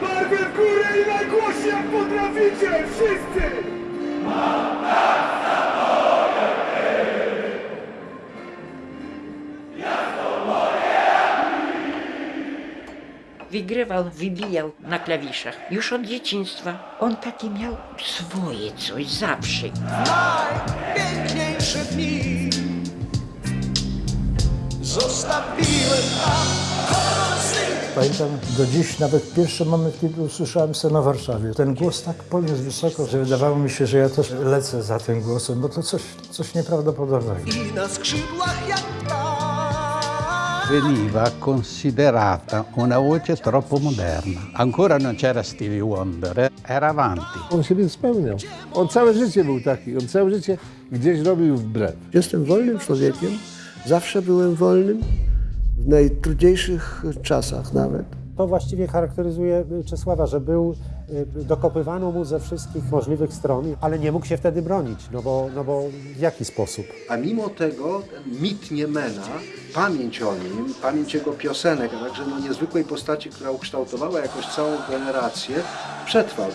Barwę w górę i najgłośniej jak potraficie! Wszyscy! Wygrywał, wybijał na klawiszach. Już od dzieciństwa. On taki miał swoje coś zawsze. najpiękniejsze dni Zostawiłem Pamiętam do dziś nawet pierwszy moment, kiedy usłyszałem scenę o Warszawie. Ten głos tak podniósł wysoko, że wydawało mi się, że ja też lecę za tym głosem, bo to coś, coś nieprawdopodobnego. I na skrzydłach jak veniva considerata una voce troppo moderna. Ancora non c'era Stevie Wonder, eh? era avanti. On siebie spełniał. On całe życie był taki, on całe życie gdzieś robił wbrew. Jestem wolnym człowiekiem, zawsze byłem wolnym, w najtrudniejszych czasach nawet. To właściwie charakteryzuje Czesława, że był, y, dokopywano mu ze wszystkich możliwych stron, ale nie mógł się wtedy bronić, no bo, no bo w jaki sposób? A mimo tego ten mit Niemena, pamięć o nim, pamięć jego piosenek, a także no niezwykłej postaci, która ukształtowała jakoś całą generację, przetrwał.